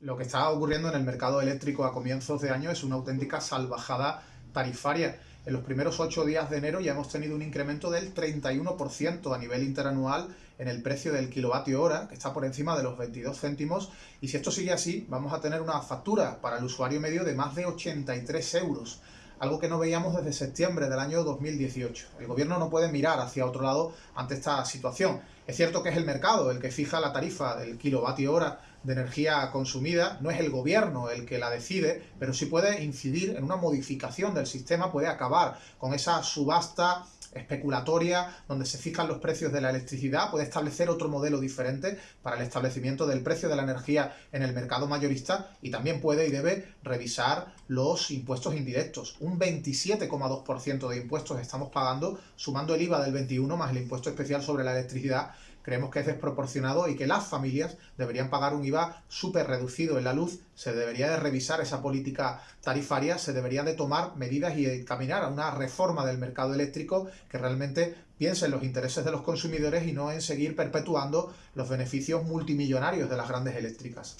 Lo que está ocurriendo en el mercado eléctrico a comienzos de año es una auténtica salvajada tarifaria. En los primeros ocho días de enero ya hemos tenido un incremento del 31% a nivel interanual en el precio del kilovatio hora, que está por encima de los 22 céntimos, y si esto sigue así, vamos a tener una factura para el usuario medio de más de 83 euros algo que no veíamos desde septiembre del año 2018. El gobierno no puede mirar hacia otro lado ante esta situación. Es cierto que es el mercado el que fija la tarifa del kilovatio hora de energía consumida, no es el gobierno el que la decide, pero sí puede incidir en una modificación del sistema, puede acabar con esa subasta especulatoria donde se fijan los precios de la electricidad, puede establecer otro modelo diferente para el establecimiento del precio de la energía en el mercado mayorista y también puede y debe revisar los impuestos indirectos. Un 27,2% de impuestos estamos pagando, sumando el IVA del 21 más el impuesto especial sobre la electricidad, creemos que es desproporcionado y que las familias deberían pagar un IVA súper reducido en la luz, se debería de revisar esa política tarifaria, se deberían de tomar medidas y caminar a una reforma del mercado eléctrico que realmente piense en los intereses de los consumidores y no en seguir perpetuando los beneficios multimillonarios de las grandes eléctricas.